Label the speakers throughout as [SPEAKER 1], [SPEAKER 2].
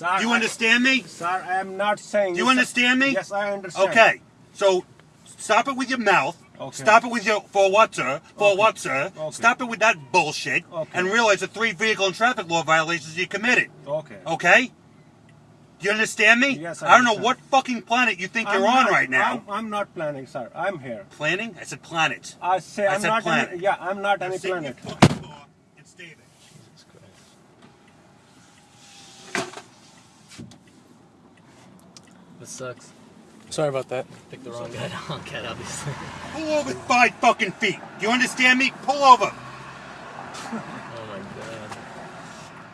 [SPEAKER 1] Sir,
[SPEAKER 2] Do you
[SPEAKER 1] I-
[SPEAKER 2] understand me?
[SPEAKER 1] Sir, I am not saying.
[SPEAKER 2] Do you
[SPEAKER 1] this-
[SPEAKER 2] understand me?
[SPEAKER 1] Yes, I understand.
[SPEAKER 2] Okay. So stop it with your mouth.
[SPEAKER 1] Okay.
[SPEAKER 2] Stop it with your for what, sir? For
[SPEAKER 1] Okay.
[SPEAKER 2] what, sir?
[SPEAKER 1] Okay.
[SPEAKER 2] Stop it with that bullshit
[SPEAKER 1] Okay.
[SPEAKER 2] and realize the three vehicle and traffic law violations you committed.
[SPEAKER 1] Okay.
[SPEAKER 2] Okay? Do you understand me?
[SPEAKER 1] Yes, I
[SPEAKER 2] I don't know what fucking planet you think
[SPEAKER 1] I'm
[SPEAKER 2] you're on right now.
[SPEAKER 1] I'm, I'm not planning, sir. I'm here.
[SPEAKER 2] Planning? I said planet.
[SPEAKER 1] I say
[SPEAKER 2] I
[SPEAKER 1] I'm
[SPEAKER 2] said
[SPEAKER 1] not.
[SPEAKER 2] planet.
[SPEAKER 1] Any, yeah, I'm not
[SPEAKER 2] Now
[SPEAKER 1] any
[SPEAKER 2] sit your
[SPEAKER 1] planet.
[SPEAKER 2] fucking car and stay there.
[SPEAKER 3] This sucks.
[SPEAKER 4] Sorry about that.
[SPEAKER 3] Picked the wrong guy to honk at, obviously.
[SPEAKER 2] Pull over five fucking feet. Do you understand me? Pull over.
[SPEAKER 3] Oh my god.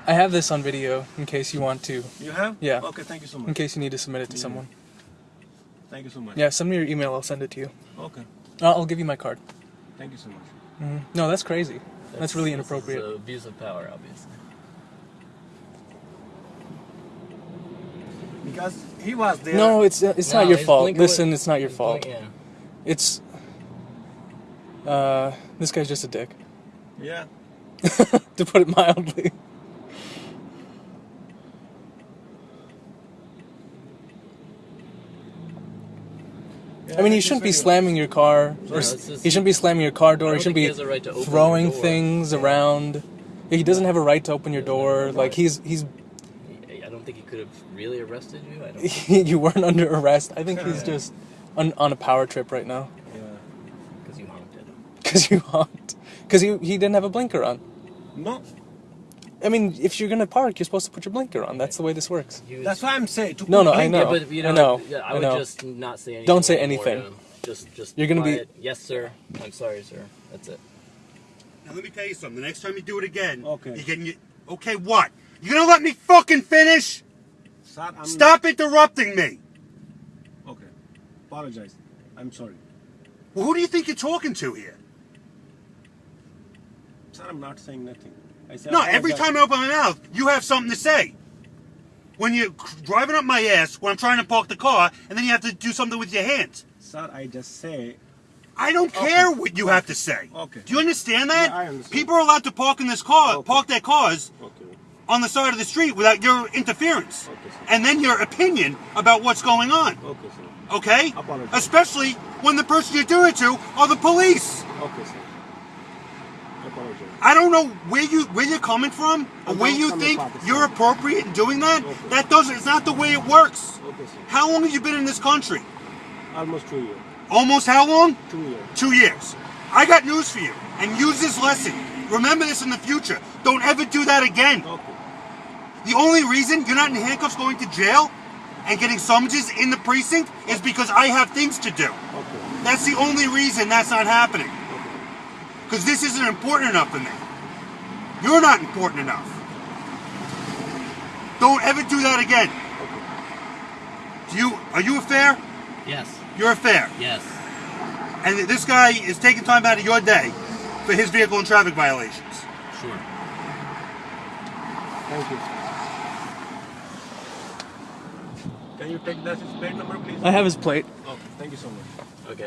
[SPEAKER 4] I have this on video in case you want to,
[SPEAKER 1] You have?
[SPEAKER 4] Yeah.
[SPEAKER 1] Okay. Thank you so much.
[SPEAKER 4] in case you need to submit it to
[SPEAKER 1] Yeah.
[SPEAKER 4] someone.
[SPEAKER 1] Thank you so much.
[SPEAKER 4] Yeah, send me your email. I'll send it to you.
[SPEAKER 1] Okay.
[SPEAKER 4] I'll, I'll give you my card.
[SPEAKER 1] Thank you so much.
[SPEAKER 4] Mhm. No, that's crazy. That's really
[SPEAKER 3] this is,
[SPEAKER 4] inappropriate.
[SPEAKER 3] abuse of power, obviously.
[SPEAKER 1] Because he was there.
[SPEAKER 4] No, it's it's
[SPEAKER 3] No,
[SPEAKER 4] not your
[SPEAKER 3] his
[SPEAKER 4] fault.
[SPEAKER 3] blink
[SPEAKER 4] Listen, it's not your
[SPEAKER 3] his
[SPEAKER 4] fault.
[SPEAKER 3] blink- yeah.
[SPEAKER 4] It's uh, this guy's just a dick,
[SPEAKER 1] Yeah.
[SPEAKER 4] to put it mildly.
[SPEAKER 1] Yeah,
[SPEAKER 4] I mean, you shouldn't be slamming your car, or
[SPEAKER 3] it's
[SPEAKER 4] s-
[SPEAKER 3] just-
[SPEAKER 4] he shouldn't be slamming your car door. He shouldn't
[SPEAKER 3] think he
[SPEAKER 4] be
[SPEAKER 3] right
[SPEAKER 4] throwing
[SPEAKER 3] your door.
[SPEAKER 4] things
[SPEAKER 3] Yeah.
[SPEAKER 4] around. He doesn't have a right to open your door. Like he's he's
[SPEAKER 3] He- I don't think he could have really arrested you. I don't
[SPEAKER 4] you weren't under arrest. I think he's just on, on a power trip right now
[SPEAKER 1] Yeah.
[SPEAKER 3] because you honked at him.
[SPEAKER 4] because you honked because he he didn't have a blinker on.
[SPEAKER 1] No.
[SPEAKER 4] I mean, if you're gonna park, you're supposed to put your blinker on. That's the way this works.
[SPEAKER 3] He was-
[SPEAKER 1] That's why I'm saying. To
[SPEAKER 4] No, no, I
[SPEAKER 1] blink-
[SPEAKER 4] know.
[SPEAKER 3] Yeah, but you know,
[SPEAKER 4] I know,
[SPEAKER 3] yeah, I,
[SPEAKER 4] I
[SPEAKER 3] would
[SPEAKER 4] know.
[SPEAKER 3] just not say anything.
[SPEAKER 4] Don't say anything.
[SPEAKER 3] Just, just.
[SPEAKER 4] You're gonna be-
[SPEAKER 3] quiet. Yes, sir. I'm sorry, sir. That's it.
[SPEAKER 2] Now let me tell you something. The next time you do it again,
[SPEAKER 1] Okay.
[SPEAKER 2] you're getting your okay. What? You gonna let me fucking finish?
[SPEAKER 1] Sir, I'm
[SPEAKER 2] Stop interrupting me.
[SPEAKER 1] Okay. Apologize. I'm sorry.
[SPEAKER 2] Well, who do you think you're talking to here?
[SPEAKER 1] Sir, I'm not saying nothing. I said
[SPEAKER 2] No, every time I open my mouth, you have something to say. When you're driving up my ass when I'm trying to park the car, and then you have to do something with your hands.
[SPEAKER 1] Sir, I just say.
[SPEAKER 2] I don't
[SPEAKER 1] Okay.
[SPEAKER 2] care what you have to say.
[SPEAKER 1] Okay.
[SPEAKER 2] Do you understand that?
[SPEAKER 1] Yeah, I understand.
[SPEAKER 2] People are allowed to park in this car,
[SPEAKER 1] Okay.
[SPEAKER 2] park their cars
[SPEAKER 1] Okay.
[SPEAKER 2] On the side of the street without your interference. And then your opinion about what's going on.
[SPEAKER 1] Okay.
[SPEAKER 2] Especially when the person you're doing it to are the police.
[SPEAKER 1] I
[SPEAKER 2] don't know where you where you're coming from or where you think you're appropriate in doing that. That doesn't it's not the way it works.
[SPEAKER 1] Okay.
[SPEAKER 2] How long have you been in this country?
[SPEAKER 1] Almost two years.
[SPEAKER 2] Almost how long?
[SPEAKER 1] Two years.
[SPEAKER 2] Two years. I got news for you. And use this lesson. Remember this in the future. Don't ever do that again.
[SPEAKER 1] Okay.
[SPEAKER 2] The only reason you're not in handcuffs going to jail and getting summonses in the precinct is because I have things to do.
[SPEAKER 1] Okay.
[SPEAKER 2] That's the only reason that's not happening.
[SPEAKER 1] Okay.
[SPEAKER 2] Because this isn't important enough for me. You're not important enough. Don't ever do that again. Do you are you a fare?
[SPEAKER 3] Yes.
[SPEAKER 2] You're a fare.
[SPEAKER 3] Yes.
[SPEAKER 2] And this guy is taking time out of your day for his vehicle and traffic violations.
[SPEAKER 3] Sure.
[SPEAKER 1] Thank you. Can you take that plate number, please?
[SPEAKER 4] I have his plate.
[SPEAKER 1] Okay. Thank you so much.
[SPEAKER 3] Okay.